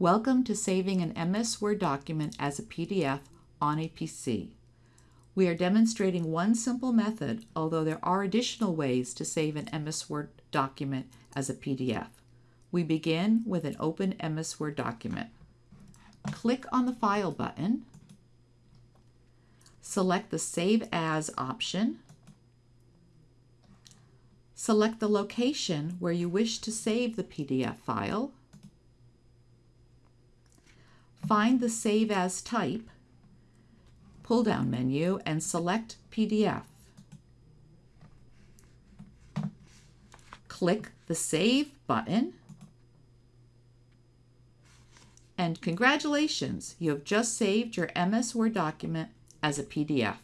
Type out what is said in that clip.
Welcome to saving an MS Word document as a PDF on a PC. We are demonstrating one simple method, although there are additional ways to save an MS Word document as a PDF. We begin with an open MS Word document. Click on the File button, select the Save As option, select the location where you wish to save the PDF file, Find the Save As type pull-down menu and select PDF. Click the Save button and congratulations, you have just saved your MS Word document as a PDF.